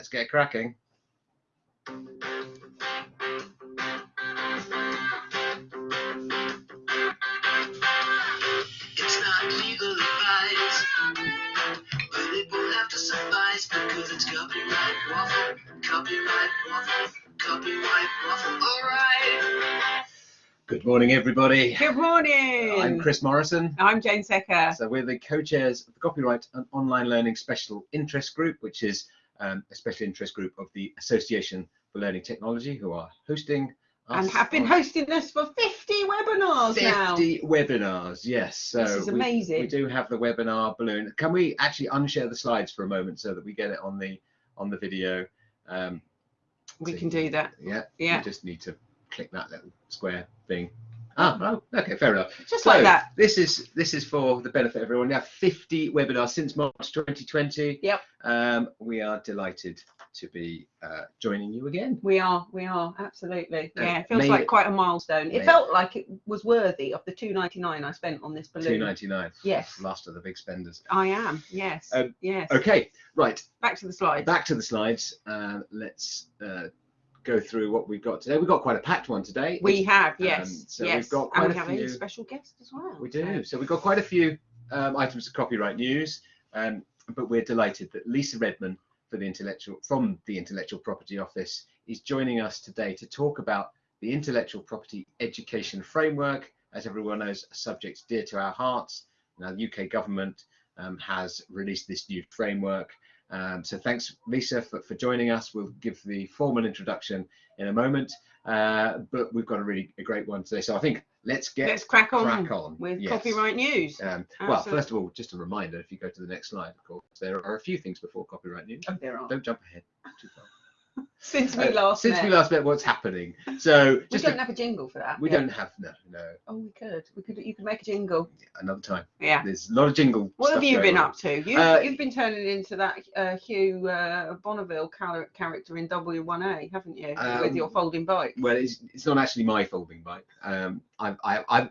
let's get cracking. It's not legal advice, but it will have to suffice because it's copyright waffle, copyright waffle, copyright waffle. All right. Good morning, everybody. Good morning. I'm Chris Morrison. I'm Jane Secker. So we're the co-chairs of the Copyright and Online Learning Special Interest Group, which is um, a special interest group of the Association for Learning Technology, who are hosting us And have been hosting us for 50 webinars now. 50 webinars. Yes, so This is amazing. We, do have the webinar balloon. Can we actually unshare the slides for a moment so that we get it on the on the video? Um, We so can do that. Yeah, Yeah. You just need to click that little square thing. Ah, oh, okay, fair enough. Just So like that. this is this is for the benefit of everyone. Now 50 webinars since March 2020. Yep. Um, we are delighted to be uh, joining you again. We are, we are, absolutely. Uh, Yeah, it feels like quite a milestone. It felt like it was worthy of the 2.99 I spent on this balloon. 2.99. Yes. Last of the big spenders. I am, yes, Um, yes. Okay, right. Back to the slides. Back to the slides. Uh, let's uh, go through what we've got today. We've got quite a packed one today. we have, um, yes, we've got quite and we a have few- a special guest as well. We do. So we've got quite a few um, items of copyright news, um, but we're delighted that Lisa Redman for the intellectual from the Intellectual Property Office is joining us today to talk about the intellectual property education framework. As everyone knows, a subject dear to our hearts. Now, the UK government um, has released this new framework. Um, so thanks, Lisa, for, for joining us. We'll give the formal introduction in a moment, uh, but we've got a really a great one today. So I think let's get Let's crack on, crack on with yes. copyright news. Um, well, first of all, just a reminder, if you go to the next slide, of course, there are a few things before copyright news. Oh, there are. Don't jump ahead too far. Since we Uh, last Since met. we last met, what's happening? So we just don't a- have a jingle for that. we yet. don't have no no Oh, we could. We could. You could make a jingle. another time. Yeah. There's a lot of jingle. What have you been on. up to? You, Uh, you've been turning into that uh, Hugh uh, Bonneville character in W1A, haven't you? With Um, your folding bike. Well, it's, it's not actually my folding bike. Um, I, I, I'm.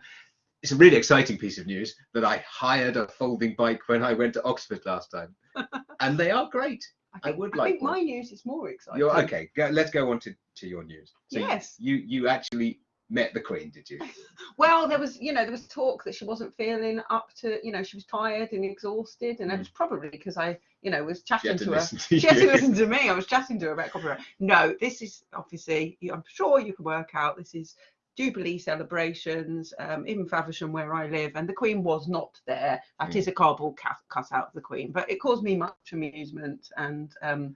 It's a really exciting piece of news that I hired a folding bike when I went to Oxford last time, and they are great. I think, would I like think one. my news is more exciting. You're okay. Go, let's go on to, to your news. So Yes. You you actually met the Queen, did you? Well, there was, you know, there was talk that she wasn't feeling up to, you know, she was tired and exhausted, and it Mm. was probably because I, you know, was chatting to to her. to She had to listen to me. I was chatting to her about copyright. No, this is obviously, I'm sure you can work out. This is Jubilee celebrations um, in Faversham, where I live, and the Queen was not there. That Mm. is a cardboard cut, cut out of the Queen, but it caused me much amusement. And um,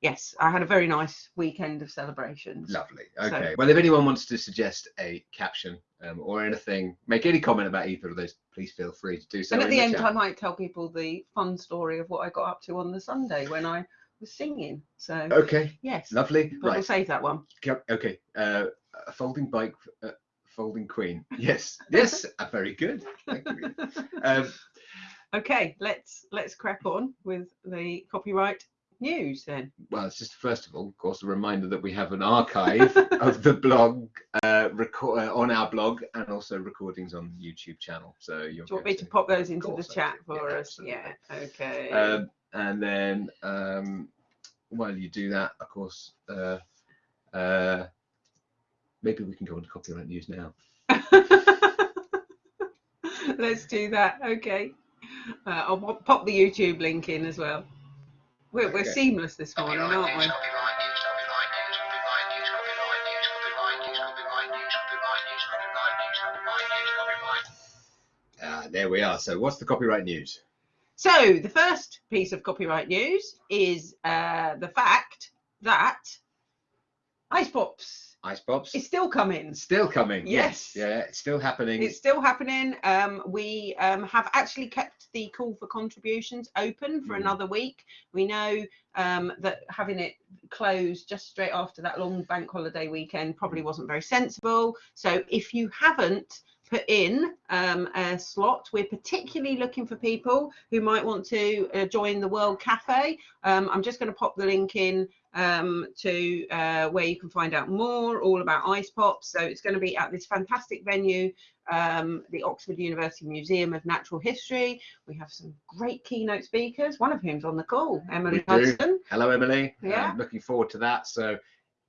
yes, I had a very nice weekend of celebrations. Lovely. So- Okay. Well, if anyone wants to suggest a caption um, or anything, make any comment about either of those, please feel free to do so. and at in the end, chat. I might tell people the fun story of what I got up to on the Sunday when I was singing. So Okay. yes, Lovely. but we'll save that one. Okay. Uh, a folding bike. Uh, folding queen. Yes. Yes. uh, very good. Thank you. Um, Okay, let's let's crack on with the copyright news then. well, it's just first of all, of course, a reminder that we have an archive of the blog uh, record uh, on our blog and also recordings on the YouTube channel. So you're Do you want me to pop those into the chat for Yeah, us? absolutely. Yeah. Okay. Um, and then um, while you do that, of course, uh, uh, Maybe we can go on to copyright news now. Let's do that. Okay. Uh, I'll pop the YouTube link in as well. We're, okay. we're seamless this morning, aren't we? Uh, there we are. So, what's the copyright news? So, the first piece of copyright news is uh, the fact that Ice Pops Ice Pops. is still coming. Still coming. Yes. Yeah, it's still happening. It's still happening. Um, we um, have actually kept the call for contributions open for Mm. another week. We know um, that having it closed just straight after that long bank holiday weekend probably wasn't very sensible. So if you haven't put in um, a slot. We're particularly looking for people who might want to uh, join the World Cafe. Um, I'm just going to pop the link in um, to uh, where you can find out more all about ice pops. So it's going to be at this fantastic venue, um, the Oxford University Museum of Natural History. We have some great keynote speakers, one of whom's on the call, Emily Hudson. Hello, Emily. Yeah. Um, looking forward to that. So,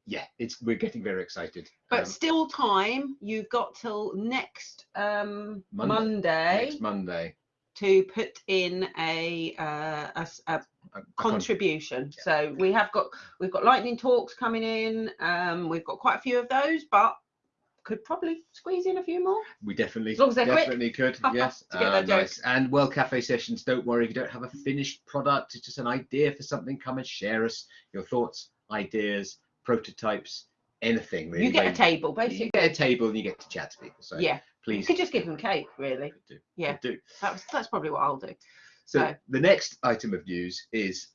yeah, it's we're getting very excited. But Um, still time, you've got till next um, Monday. Monday, next Monday, to put in a, uh, a a a- a con- contribution. Yeah. So we have got we've got lightning talks coming in. Um, we've got quite a few of those, but could probably squeeze in a few more. we definitely As long as they're quick. definitely could. Yes, To get that joke. nice. And World Cafe sessions. Don't worry if you don't have a finished product. It's just an idea for something. Come and share us your thoughts, ideas, prototypes, anything really. you get a table, You basically. get a table and you get to chat to people. So yeah, please. you could just give them cake, really. do. Yeah. do. That's that's probably what I'll do. So So- the next item of news is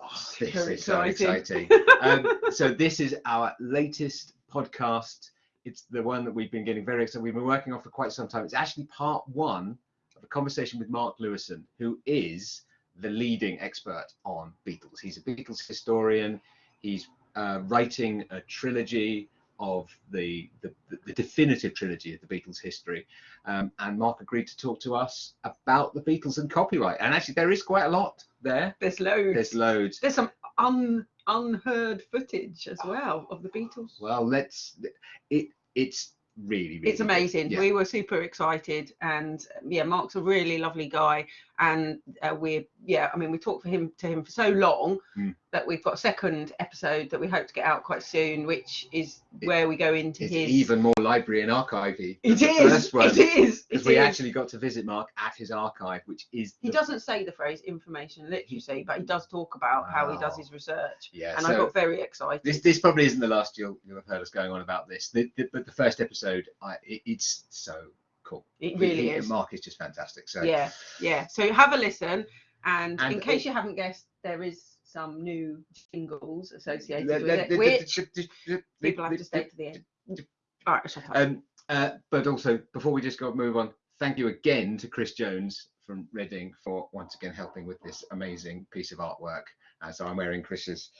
oh, this Very is so exciting. exciting. um, so this is our latest podcast. It's the one that we've been getting very excited. We've been working on for quite some time. It's actually part one of a conversation with Mark Lewisohn, who is the leading expert on Beatles. He's a Beatles historian. He's uh, writing a trilogy of the, the the definitive trilogy of the Beatles history. Um, and Mark agreed to talk to us about the Beatles and copyright. And actually, there is quite a lot there. There's loads. There's loads. There's some un unheard footage as well of the Beatles. Well, let's. It it's really really. it's amazing. Yeah. We were super excited, and yeah, Mark's a really lovely guy, and uh, we're yeah, I mean, we talked for him to him for so long Mm. that we've got a second episode that we hope to get out quite soon, which is It- where we go into It's his. even more library and archivey. It is. One, It is. Because we is. actually got to visit Mark at his archive, which is. He the- doesn't say the phrase information literacy, but he does talk about how he does his research, Yeah. and so I got very excited. this this probably isn't the last you'll you'll have heard us going on about this. The, the, but the first episode, I it, it's so cool. it really is. Mark is just fantastic. So Yeah, yeah. So have a listen, and, And in case it- you haven't guessed, there is some new jingles associated Le- with le- it, le- which le- people have to stay to the end. All right, shut up. Um, uh, but also, before we just go move on, thank you again to Chris Jones from Reading for once again helping with this amazing piece of artwork. Uh, so I'm wearing Chris's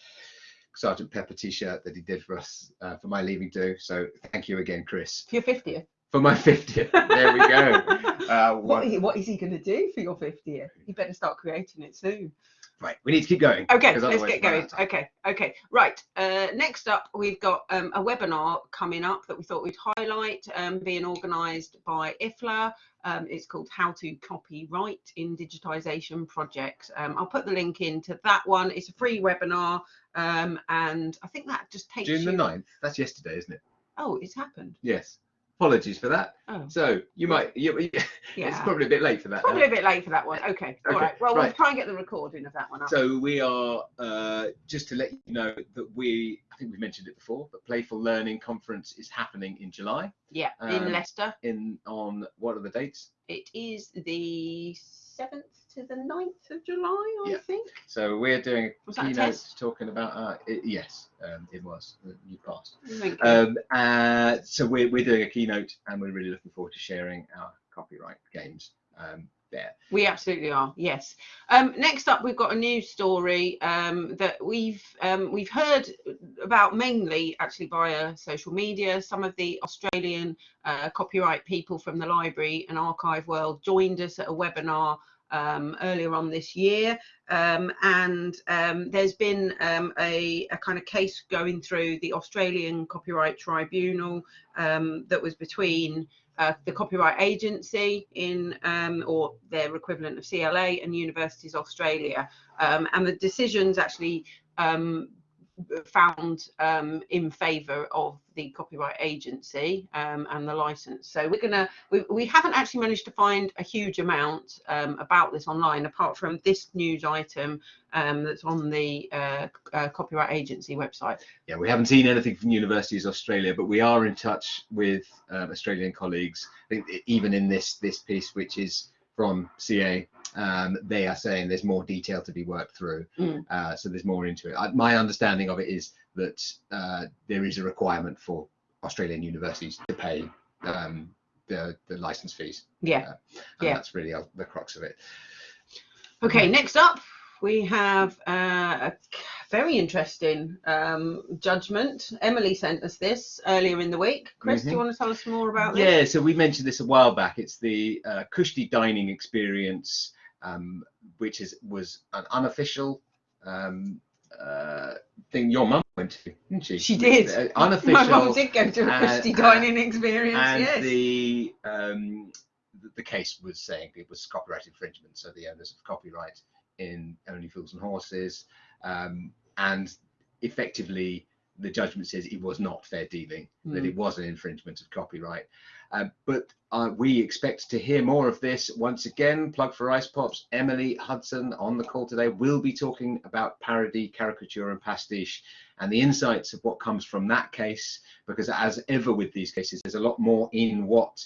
Sergeant Pepper T-shirt that he did for us uh, for my leaving do. So thank you again, Chris, for your 50th. For my 50th. There we go. Uh, what, what is he going to do for your 50th? You better start creating it soon. right, we need to keep going. Okay, let's get going. out of time. Okay, okay, right. Uh, next up, we've got um, a webinar coming up that we thought we'd highlight, um, being organised by IFLA. Um, it's called How to Copyright in Digitisation Projects. Um, I'll put the link into that one. It's a free webinar, um, and I think that just takes June the you. 9th. That's yesterday, isn't it? Oh, it's happened. Yes. Apologies for that. Oh, So you might. You, it's probably a bit late for that. Probably now. a bit late for that one. Okay, all Okay, right. Well, we'll try and get the recording of that one up. So we are uh, just to let you know that we, I think we've mentioned it before, but Playful Learning Conference is happening in July. yeah, um, in Leicester. In on what are the dates? It is the 7th to the 9th of July, I Yeah. think. So we're doing Was a that a keynote test? talking about. Uh, it, yes, um, it was. You passed. Thank you. Um, uh, so we're we're doing a keynote, and we're really looking forward to sharing our copyright games um, there. We absolutely are. Yes. Um, next up, we've got a news story um, that we've um, we've heard about mainly actually via social media. Some of the Australian uh, copyright people from the library and archive world joined us at a webinar um, earlier on this year, um, and um, there's been um, a, a kind of case going through the Australian Copyright Tribunal um, that was between uh, the Copyright Agency in um, or their equivalent of CLA and Universities Australia, and the decisions actually found um, in favour of the Copyright Agency um, and the license. So we're gonna we, we haven't actually managed to find a huge amount um, about this online apart from this news item um, that's on the uh, uh, Copyright Agency website. Yeah, we haven't seen anything from Universities Australia, but we are in touch with um, Australian colleagues. Even in this this piece, which is from CA, um, they are saying there's more detail to be worked through. Mm. Uh, so there's more into it. I, my understanding of it is that uh, there is a requirement for Australian universities to pay um, the, the license fees. Yeah. And Yeah. that's really uh, the crux of it. Okay, next up we have uh, a very interesting um, judgment. Emily sent us this earlier in the week. Chris, do you Mhm. want to tell us more about this? Yeah, so we mentioned this a while back. It's the uh, Cushty dining experience, um, which is was an unofficial um, uh, thing your mum went to, didn't she? She did. Uh, My mum did go to a and- Cushty dining experience. and yes. the um, the- the case was saying it was copyright infringement, so the owners of copyright in Only Fools and Horses, um, and effectively the judgment says it was not fair dealing, that Mm. it was an infringement of copyright. Uh, but uh, we expect to hear more of this once again. Plug for Ice Pops. Emily Hudson on the call today will be talking about parody, caricature, and pastiche and the insights of what comes from that case. Because as ever with these cases, there's a lot more in what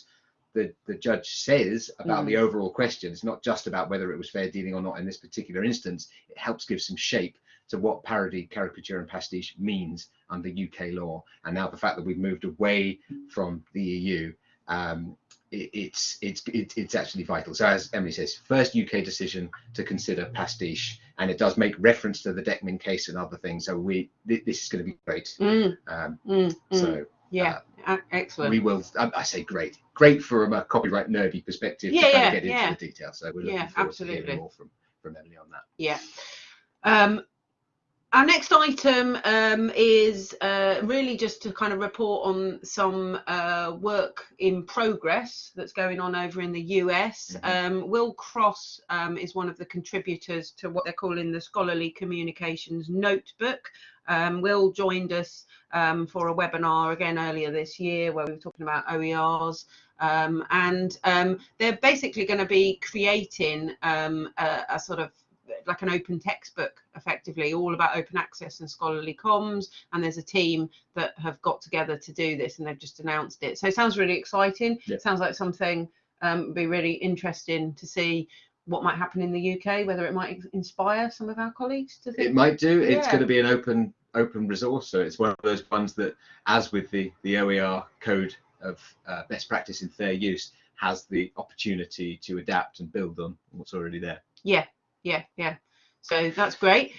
the, the judge says about the overall question. It's not just about whether it was fair dealing or not in this particular instance. It helps give some shape to what parody, caricature, and pastiche means under UK law. And now the fact that we've moved away from the EU, um, it, it's it's it, it's actually vital. So as Emily says, first UK decision to consider pastiche, and it does make reference to the Deckmyn case and other things. So we thi- this is going to be great. Mm, Um, mm, mm. so yeah, a- excellent. we will. I, I say great, great from a copyright nerdy perspective Yeah, to kind yeah, of get into yeah. the details. So we're looking Yeah, forward to absolutely. hearing more from from Emily on that. Yeah. Um, our next item um, is uh, really just to kind of report on some uh, work in progress that's going on over in the US. Um, Will Cross um, is one of the contributors to what they're calling the Scholarly Communications Notebook. Um, Will joined us um, for a webinar again earlier this year where we were talking about OERs. Um, and um, they're basically going to be creating um, a, a sort of like an open textbook effectively all about open access and scholarly comms and there's a team that have got together to do this and they've just announced it so it sounds really exciting Yeah. it sounds like something um be really interesting to see what might happen in the uk whether it might inspire some of our colleagues to think. It might do. It's going to be an open open resource. So it's one of those ones that, as with the the OER code of uh, best practice in fair use, has the opportunity to adapt and build on what's already there. yeah yeah yeah so that's great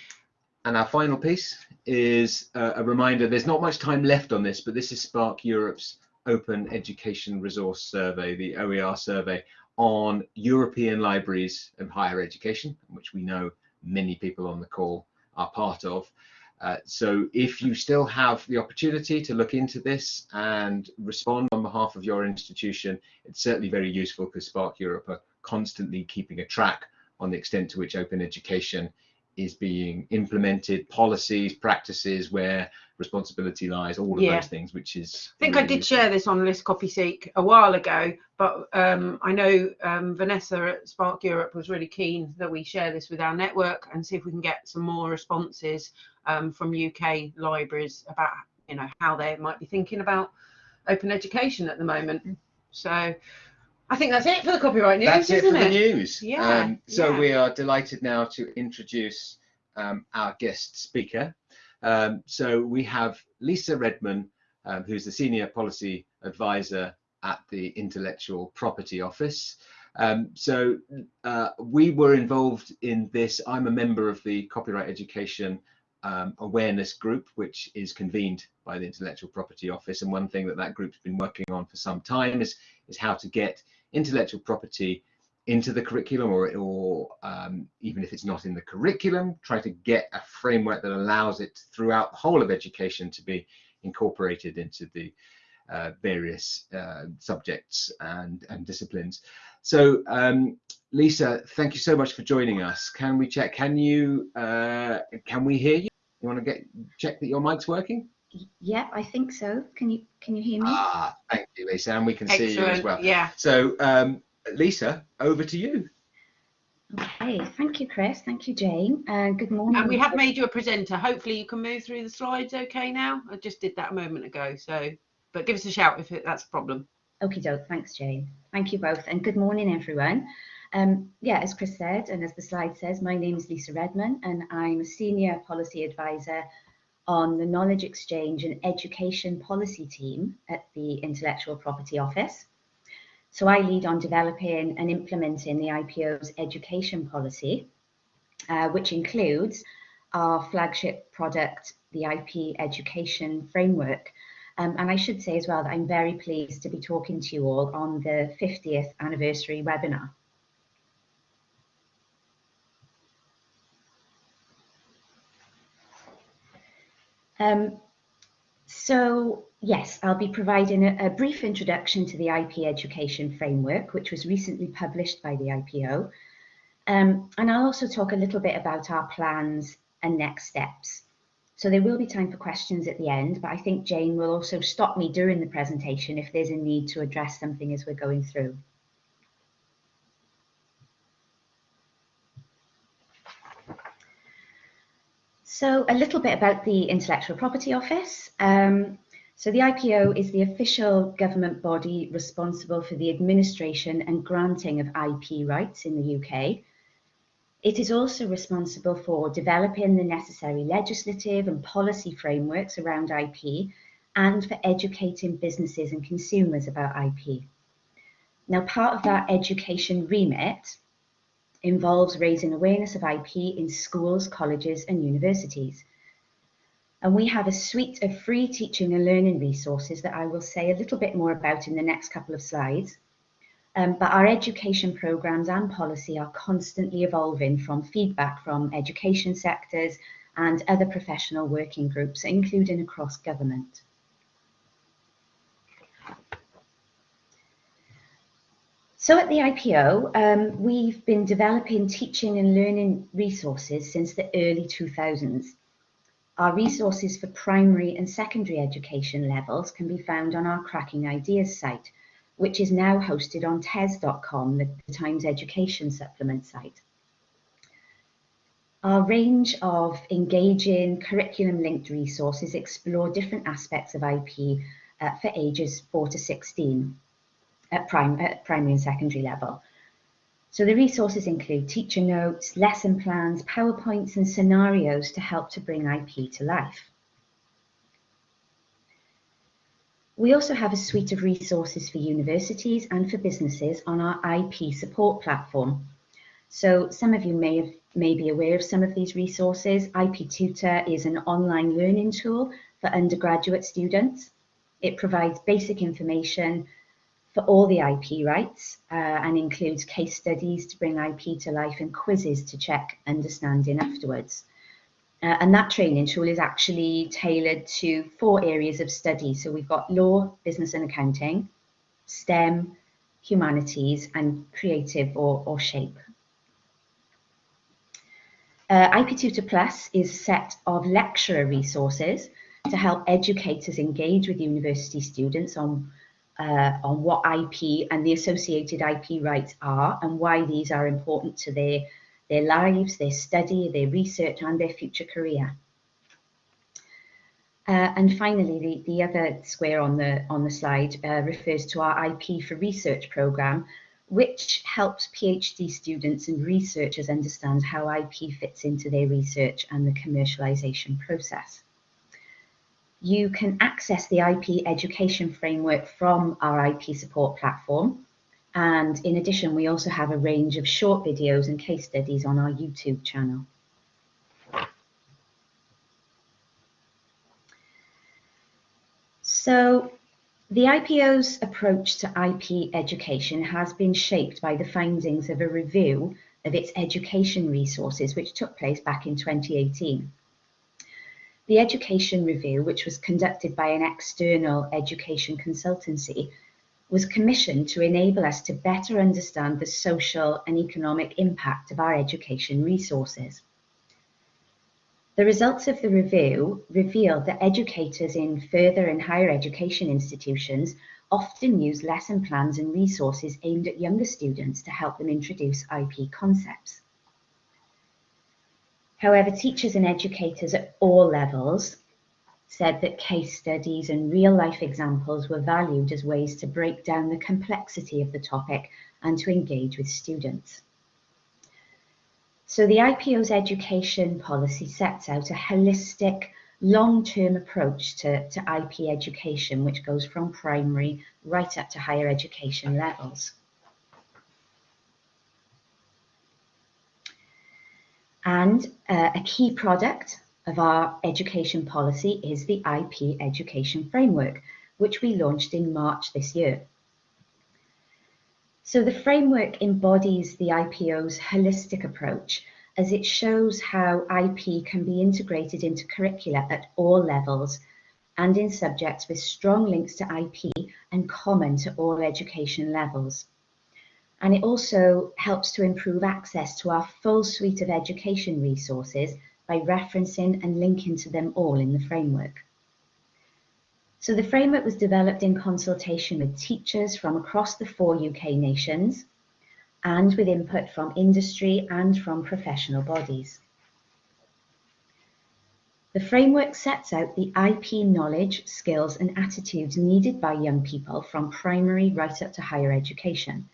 And our final piece is uh, a reminder there's not much time left on this, but this is SPARC Europe's Open Education Resource Survey, the OER survey on European libraries of higher education, which we know many people on the call are part of. Uh, so if you still have the opportunity to look into this and respond on behalf of your institution, it's certainly very useful because SPARC Europe are constantly keeping a track on the extent to which open education is being implemented, policies, practices, where responsibility lies, all of Yeah. those things, which is. I think I did share this on LIS-COPYSEEK a while ago, but um, I know um, Vanessa at SPARC Europe was really keen that we share this with our network and see if we can get some more responses um, from UK libraries about you know how they might be thinking about open education at the moment. So I think that's it for the copyright news, That's it for the news. Yeah, Um, so yeah. we are delighted now to introduce um, our guest speaker. Um, so we have Lisa Redman, um, who's the Senior Policy Advisor at the Intellectual Property Office. Um, so uh, we were involved in this. I'm a member of the Copyright Education um, Awareness Group, which is convened by the Intellectual Property Office. And one thing that that group's been working on for some time is, is how to get intellectual property into the curriculum or, or um, even if it's not in the curriculum, try to get a framework that allows it throughout the whole of education to be incorporated into the uh, various uh, subjects and, and disciplines. So um, Lisa, thank you so much for joining us. Can we check, can you, uh, can we hear you? You want to get check that your mic's working? Yeah, I think so. Can you can you hear me? Ah, thank you, Lisa, and we can see you as well. Yeah. So, um, Lisa, over to you. Okay, thank you, Chris. Thank you, Jane. Uh, good morning. And we have made you a presenter. Hopefully you can move through the slides okay now. I just did that a moment ago. So, but give us a shout if it, that's a problem. Okay, doke. Thanks, Jane. Thank you both, and good morning, everyone. Um, yeah, as Chris said, and as the slide says, my name is Lisa Redman, and I'm a senior policy advisor on the Knowledge Exchange and Education Policy team at the Intellectual Property Office. So I lead on developing and implementing the IPO's education policy, uh, which includes our flagship product, the IP Education Framework. Um, and I should say as well that I'm very pleased to be talking to you all on the 50th anniversary webinar. Um, so yes, I'll be providing a, a, brief introduction to the IP Education Framework, which was recently published by the IPO. Um, and I'll also talk a little bit about our plans and next steps. So there will be time for questions at the end, but I think Jane will also stop me during the presentation if there's a need to address something as we're going through. So a little bit about the Intellectual Property Office. Um, so the IPO is the official government body responsible for the administration and granting of IP rights in the UK. It is also responsible for developing the necessary legislative and policy frameworks around IP and for educating businesses and consumers about IP. Now, part of that education remit involves raising awareness of IP in schools, colleges and universities. And we have a suite of free teaching and learning resources that I will say a little bit more about in the next couple of slides. Um, but our education programs and policy are constantly evolving from feedback from education sectors and other professional working groups, including across government. So at the IPO, um, we've been developing teaching and learning resources since the early 2000s. Our resources for primary and secondary education levels can be found on our Cracking Ideas site, which is now hosted on tes.com, the Times Education Supplement site. Our range of engaging curriculum-linked resources explore different aspects of IP uh, for ages 4 to 16 at, prime, at primary and secondary level. So the resources include teacher notes, lesson plans, PowerPoints and scenarios to help to bring IP to life. We also have a suite of resources for universities and for businesses on our IP support platform. So some of you may, have, may be aware of some of these resources. IP Tutor is an online learning tool for undergraduate students. It provides basic information for all the IP rights uh, and includes case studies to bring IP to life and quizzes to check understanding afterwards. Uh, and that training tool is actually tailored to four areas of study. So we've got law, business and accounting, STEM, humanities and creative or, or shape. Uh, IP Tutor Plus is a set of lecturer resources to help educators engage with university students on uh, on what IP and the associated IP rights are and why these are important to their, their lives, their study, their research and their future career. Uh, and finally, the, the other square on the, on the slide uh, refers to our IP for Research programme, which helps PhD students and researchers understand how IP fits into their research and the commercialisation process you can access the IP education framework from our IP support platform. And in addition, we also have a range of short videos and case studies on our YouTube channel. So the IPO's approach to IP education has been shaped by the findings of a review of its education resources, which took place back in 2018. The education review, which was conducted by an external education consultancy, was commissioned to enable us to better understand the social and economic impact of our education resources. The results of the review revealed that educators in further and higher education institutions often use lesson plans and resources aimed at younger students to help them introduce IP concepts. However, teachers and educators at all levels said that case studies and real life examples were valued as ways to break down the complexity of the topic and to engage with students. So the IPO's education policy sets out a holistic long-term approach to, to IP education, which goes from primary right up to higher education levels. And uh, a key product of our education policy is the IP Education Framework, which we launched in March this year. So the framework embodies the IPO's holistic approach as it shows how IP can be integrated into curricula at all levels and in subjects with strong links to IP and common to all education levels. And it also helps to improve access to our full suite of education resources by referencing and linking to them all in the framework. So the framework was developed in consultation with teachers from across the four UK nations and with input from industry and from professional bodies. The framework sets out the IP knowledge, skills and attitudes needed by young people from primary right up to higher education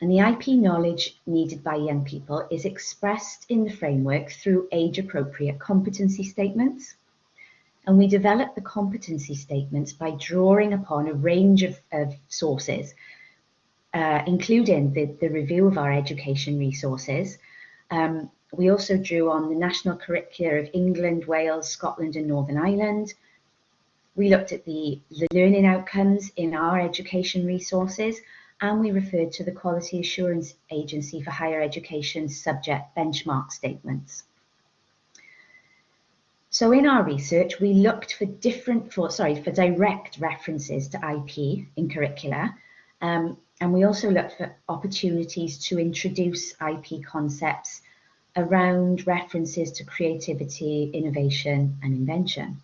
and the IP knowledge needed by young people is expressed in the framework through age-appropriate competency statements. And we develop the competency statements by drawing upon a range of, of sources, uh, including the, the review of our education resources. Um, we also drew on the national curricula of England, Wales, Scotland and Northern Ireland. We looked at the, the learning outcomes in our education resources and we referred to the Quality Assurance Agency for Higher Education subject benchmark statements. So in our research, we looked for different, for sorry, for direct references to IP in curricula, um, and we also looked for opportunities to introduce IP concepts around references to creativity, innovation, and invention.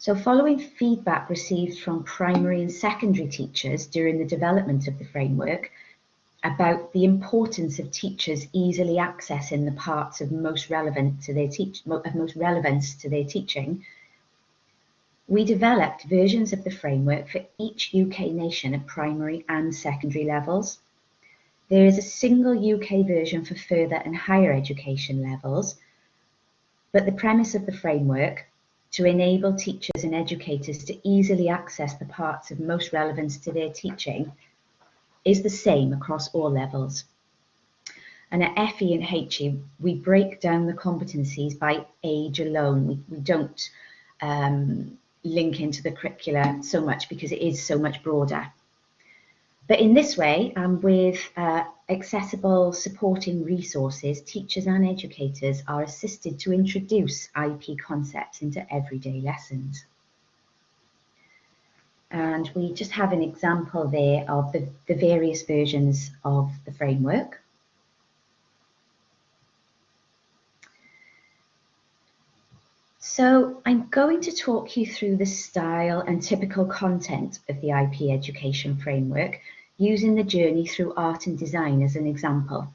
So following feedback received from primary and secondary teachers during the development of the framework about the importance of teachers easily accessing the parts of most relevant to their teach of most relevance to their teaching, we developed versions of the framework for each UK nation at primary and secondary levels. There is a single UK version for further and higher education levels, but the premise of the framework to enable teachers and educators to easily access the parts of most relevance to their teaching is the same across all levels. And at FE and HE, we break down the competencies by age alone. We, we don't um, link into the curricula so much because it is so much broader. But in this way, and with uh, accessible supporting resources, teachers and educators are assisted to introduce IP concepts into everyday lessons. And we just have an example there of the, the various versions of the framework. So I'm going to talk you through the style and typical content of the IP education framework using the journey through art and design as an example.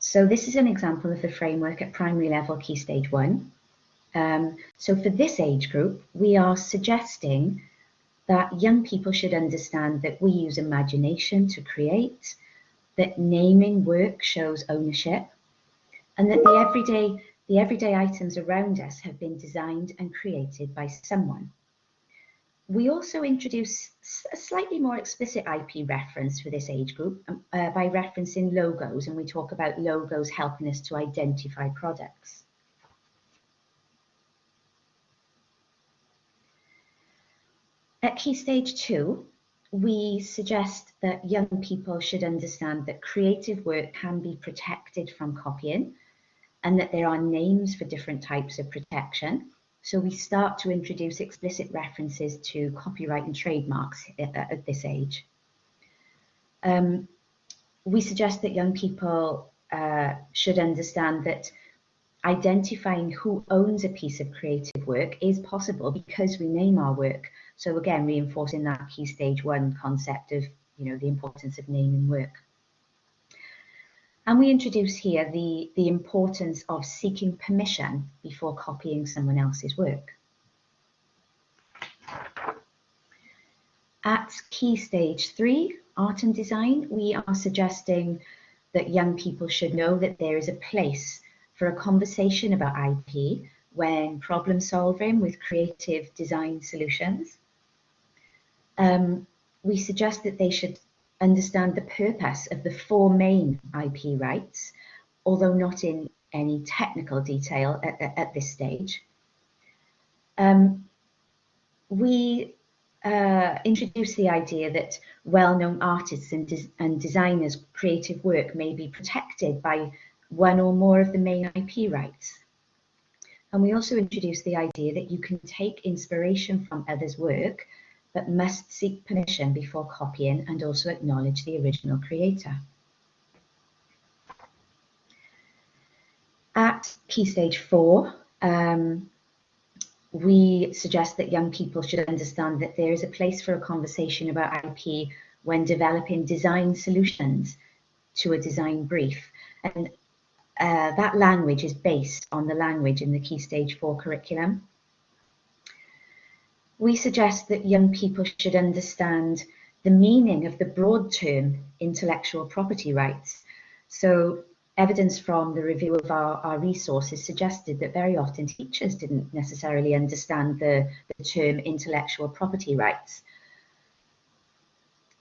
So this is an example of the framework at primary level key stage one. Um, so for this age group, we are suggesting that young people should understand that we use imagination to create, that naming work shows ownership, and that the everyday, the everyday items around us have been designed and created by someone. We also introduce a slightly more explicit IP reference for this age group um, uh, by referencing logos, and we talk about logos helping us to identify products. At key stage two, we suggest that young people should understand that creative work can be protected from copying and that there are names for different types of protection so we start to introduce explicit references to copyright and trademarks at, at this age. Um, we suggest that young people uh, should understand that identifying who owns a piece of creative work is possible because we name our work. So again, reinforcing that key stage one concept of, you know, the importance of naming work. And we introduce here the, the importance of seeking permission before copying someone else's work. At key stage three, art and design, we are suggesting that young people should know that there is a place for a conversation about IP when problem solving with creative design solutions. Um, we suggest that they should understand the purpose of the four main IP rights, although not in any technical detail at, at, this stage. Um, we uh, introduce the idea that well-known artists and, des and designers' creative work may be protected by one or more of the main IP rights. And we also introduce the idea that you can take inspiration from others' work, but must seek permission before copying and also acknowledge the original creator. At key stage four, um, we suggest that young people should understand that there is a place for a conversation about IP when developing design solutions to a design brief. And uh, that language is based on the language in the Key Stage 4 curriculum. We suggest that young people should understand the meaning of the broad term intellectual property rights. So evidence from the review of our, our resources suggested that very often teachers didn't necessarily understand the, the term intellectual property rights.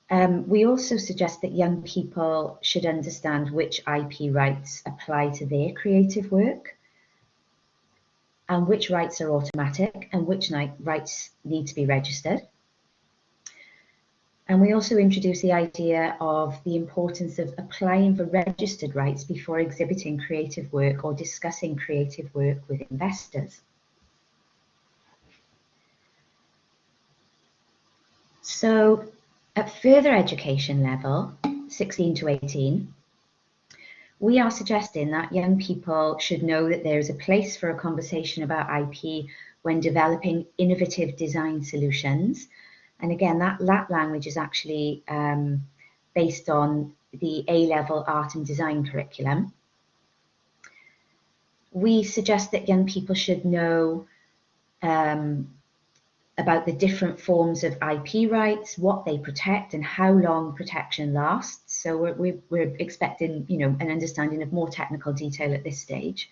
Um, we also suggest that young people should understand which IP rights apply to their creative work and which rights are automatic and which rights need to be registered. And we also introduce the idea of the importance of applying for registered rights before exhibiting creative work or discussing creative work with investors. So at further education level, 16 to 18, we are suggesting that young people should know that there is a place for a conversation about IP when developing innovative design solutions and again, that, that language is actually um, based on the A-level art and design curriculum. We suggest that young people should know um, about the different forms of IP rights, what they protect and how long protection lasts. So we're, we're, expecting, you know, an understanding of more technical detail at this stage.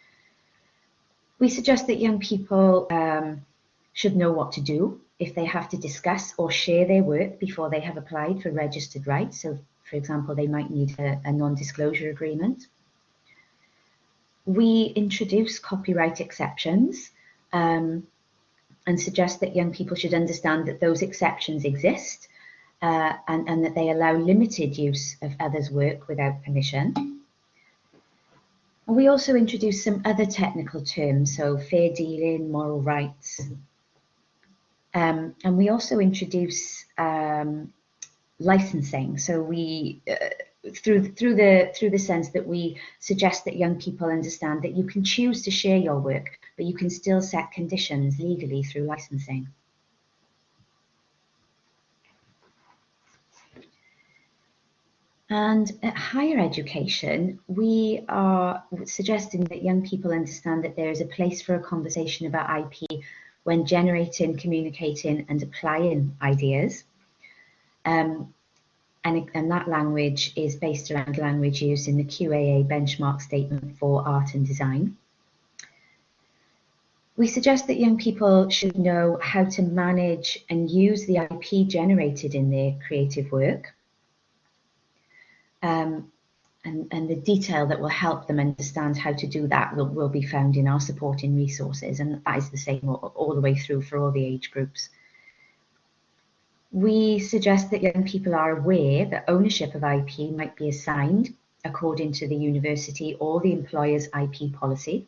We suggest that young people um, should know what to do if they have to discuss or share their work before they have applied for registered rights. So, for example, they might need a, a non-disclosure agreement. We introduce copyright exceptions um, and suggest that young people should understand that those exceptions exist uh, and, and that they allow limited use of others' work without permission. And we also introduce some other technical terms, so fair dealing, moral rights, um, and we also introduce um, licensing. So we, uh, through through the through the sense that we suggest that young people understand that you can choose to share your work, but you can still set conditions legally through licensing. And at higher education, we are suggesting that young people understand that there is a place for a conversation about IP when generating, communicating and applying ideas. Um, and, and, that language is based around language used in the QAA benchmark statement for art and design. We suggest that young people should know how to manage and use the IP generated in their creative work. Um, and, and the detail that will help them understand how to do that will, will be found in our supporting resources and that is the same all, all the way through for all the age groups. We suggest that young people are aware that ownership of IP might be assigned according to the university or the employer's IP policy.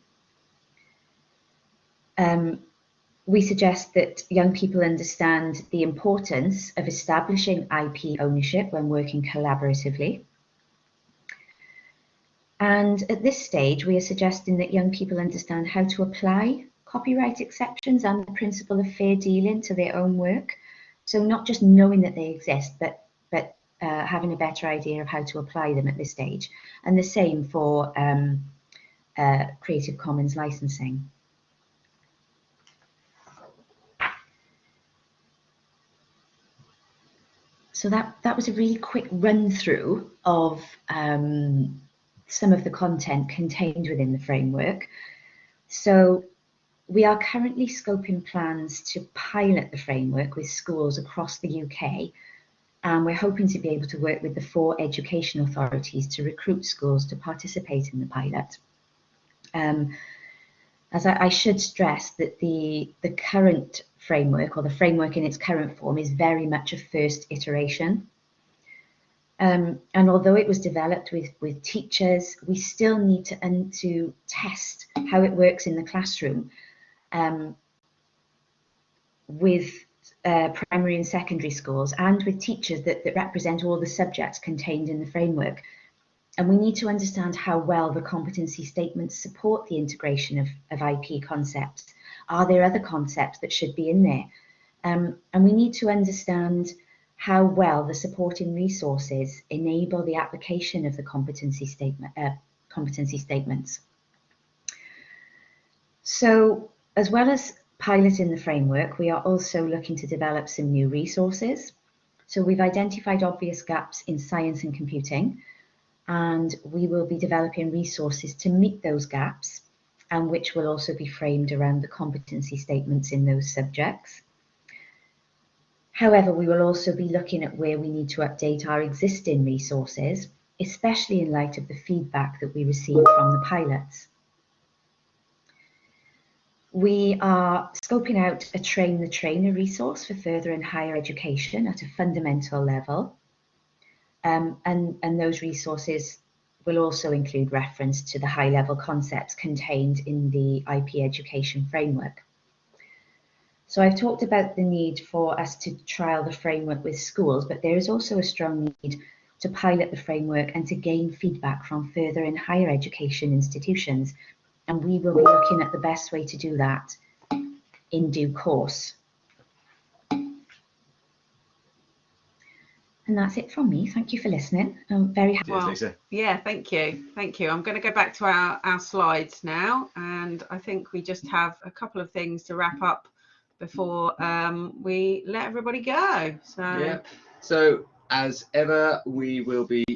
Um, we suggest that young people understand the importance of establishing IP ownership when working collaboratively. And at this stage, we are suggesting that young people understand how to apply copyright exceptions and the principle of fair dealing to their own work. So not just knowing that they exist, but, but uh, having a better idea of how to apply them at this stage. And the same for um, uh, Creative Commons licensing. So that, that was a really quick run through of um, some of the content contained within the framework. So we are currently scoping plans to pilot the framework with schools across the UK and we're hoping to be able to work with the four education authorities to recruit schools to participate in the pilot. Um, as I, I, should stress that the, the current framework or the framework in its current form is very much a first iteration. Um, and although it was developed with, with teachers, we still need to, and to test how it works in the classroom um, with uh, primary and secondary schools and with teachers that, that represent all the subjects contained in the framework. And we need to understand how well the competency statements support the integration of, of IP concepts. Are there other concepts that should be in there? Um, and we need to understand how well the supporting resources enable the application of the competency statement, uh, competency statements. So as well as piloting the framework, we are also looking to develop some new resources. So we've identified obvious gaps in science and computing, and we will be developing resources to meet those gaps and which will also be framed around the competency statements in those subjects. However, we will also be looking at where we need to update our existing resources, especially in light of the feedback that we received from the pilots. We are scoping out a train the trainer resource for further and higher education at a fundamental level. Um, and, and those resources will also include reference to the high level concepts contained in the IP education framework. So I've talked about the need for us to trial the framework with schools, but there is also a strong need to pilot the framework and to gain feedback from further and higher education institutions and we will be looking at the best way to do that in due course. And that's it from me. Thank you for listening. I'm very happy. Well, yeah, thank you. Thank you. I'm going to go back to our, our slides now. And I think we just have a couple of things to wrap up before um, we let everybody go. So, yeah. So as ever, we will be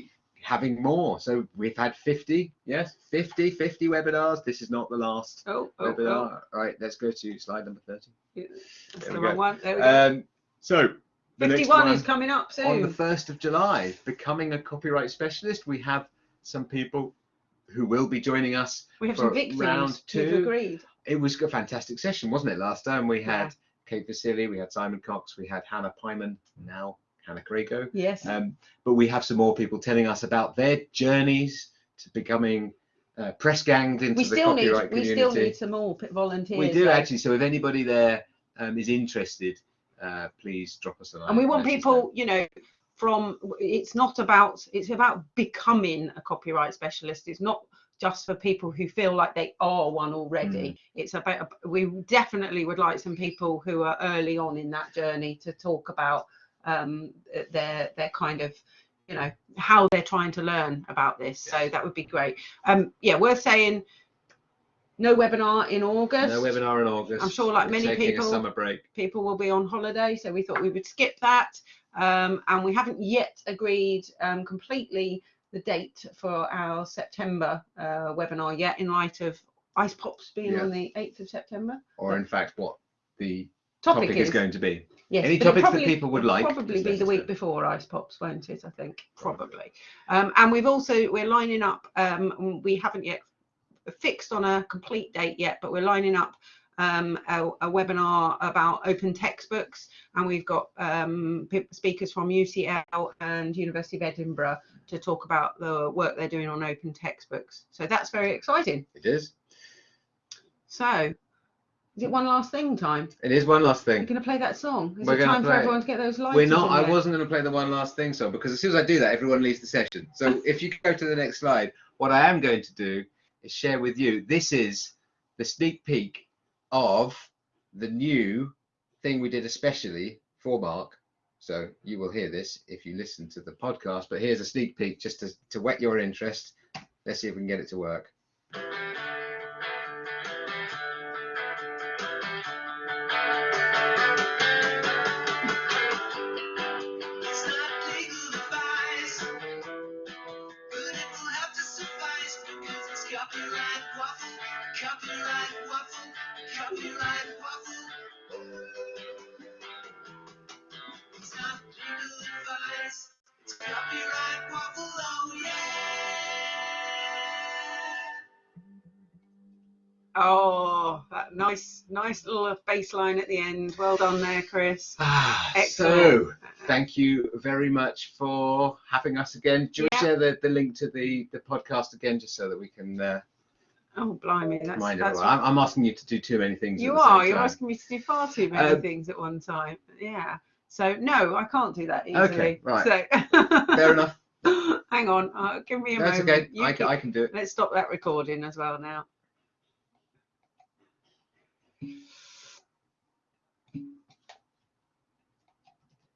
having more. So we've had 50, yes, 50, 50 webinars. This is not the last oh, oh, webinar. Oh. Right, let's go to slide number 30. Yeah, that's there the wrong one. There we go. Um, so 51 is coming up soon. On the 1st of July, becoming a copyright specialist, we have some people who will be joining us. We have some victims round two. agreed. It was a fantastic session, wasn't it? Last time we had yeah. Kate Vasili, we had Simon Cox, we had Hannah Pyman, now Hannah Crago. Yes. Um, but we have some more people telling us about their journeys to becoming uh, press ganged into we the still copyright need, community. We still need some more volunteers. We do though. actually. So if anybody there um, is interested, uh, please drop us a line. And we want people, you know, from it's not about it's about becoming a copyright specialist. It's not just for people who feel like they are one already. Mm. It's about we definitely would like some people who are early on in that journey to talk about um, their their kind of you know how they're trying to learn about this. So that would be great. Um, yeah, worth saying. No webinar in August. No webinar in August. I'm sure, like We're many people, summer break. people will be on holiday, so we thought we would skip that. Um, and we haven't yet agreed um, completely the date for our September uh, webinar yet, in light of Ice Pops being yeah. on the 8th of September. Or, in fact, what the topic, topic is, is, going to be. Yes, Any topics probably, that people would like? Probably be the week before Ice Pops, won't it? I think probably. Um, and we've also we're lining up. Um, we haven't yet fixed on a complete date yet, but we're lining up um, a, a, webinar about open textbooks, and we've got um, speakers from UCL and University of Edinburgh to talk about the work they're doing on open textbooks. So that's very exciting. It is. So is it one last thing time? It is one last thing. You're going to play that song. Is We're it time for everyone to get those lights? We're not. I wasn't going to play the one last thing song because as soon as I do that, everyone leaves the session. So if you go to the next slide, what I am going to do is share with you. This is the sneak peek of the new thing we did especially for Mark. So you will hear this if you listen to the podcast. But here's a sneak peek just to, to whet your interest. Let's see if we can get it to work. Nice, little bass line at the end. Well done there, Chris. Ah, Excellent. so thank you very much for having us again. Do you Yeah. share the, the link to the, the podcast again, just so that we can uh, Oh, blimey, that's, remind that's everyone? I'm, I'm asking you to do too many things. at you are. You're asking me to do far too many Um, things at one time. Yeah. So no, I can't do that easily. Okay, right. So Fair enough. hang on. Uh, give me a That's moment. okay. You I can, I can do it. Let's stop that recording as well now.